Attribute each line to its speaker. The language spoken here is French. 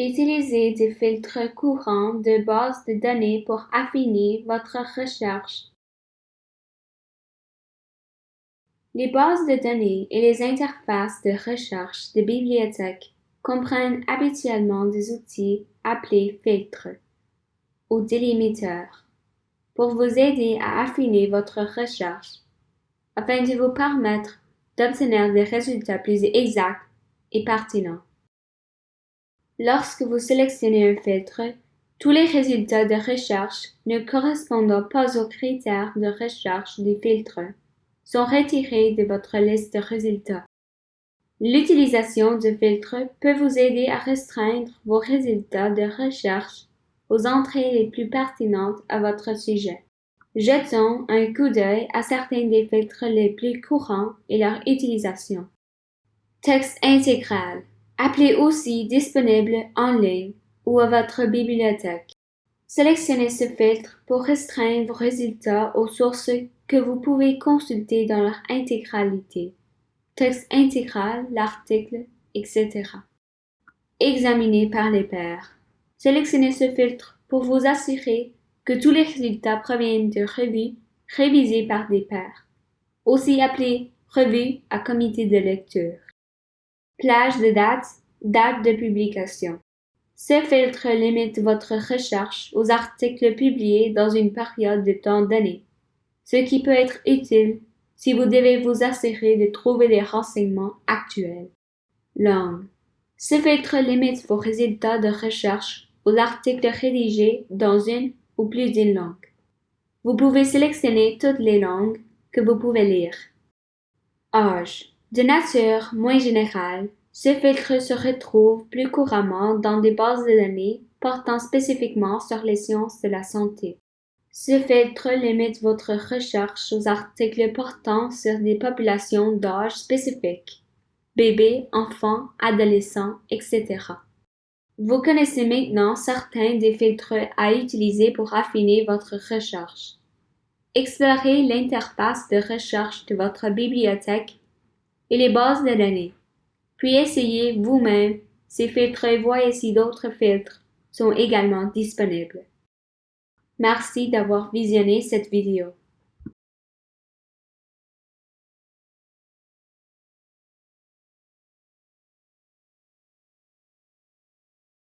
Speaker 1: Utilisez des filtres courants de base de données pour affiner votre recherche. Les bases de données et les interfaces de recherche de bibliothèques comprennent habituellement des outils appelés filtres ou délimiteurs pour vous aider à affiner votre recherche afin de vous permettre d'obtenir des résultats plus exacts et pertinents. Lorsque vous sélectionnez un filtre, tous les résultats de recherche ne correspondant pas aux critères de recherche du filtre sont retirés de votre liste de résultats. L'utilisation de filtres peut vous aider à restreindre vos résultats de recherche aux entrées les plus pertinentes à votre sujet. Jetons un coup d'œil à certains des filtres les plus courants et leur utilisation. Texte intégral appelé aussi disponible en ligne ou à votre bibliothèque. Sélectionnez ce filtre pour restreindre vos résultats aux sources que vous pouvez consulter dans leur intégralité, texte intégral, l'article, etc. Examinez par les pairs. Sélectionnez ce filtre pour vous assurer que tous les résultats proviennent de revues révisées par des pairs, aussi appelées revues à comité de lecture. Plage de date, date de publication. Ce filtre limite votre recherche aux articles publiés dans une période de temps donné, ce qui peut être utile si vous devez vous assurer de trouver des renseignements actuels. Langue. Ce filtre limite vos résultats de recherche aux articles rédigés dans une ou plus d'une langue. Vous pouvez sélectionner toutes les langues que vous pouvez lire. Âge. De nature moins générale, ce filtre se retrouve plus couramment dans des bases de données portant spécifiquement sur les sciences de la santé. Ce filtre limite votre recherche aux articles portant sur des populations d'âge spécifiques, bébés, enfants, adolescents, etc. Vous connaissez maintenant certains des filtres à utiliser pour affiner votre recherche. Explorez l'interface de recherche de votre bibliothèque et les bases de données. Puis essayez vous-même ces filtres et voyez si d'autres filtres sont également disponibles. Merci d'avoir visionné cette vidéo.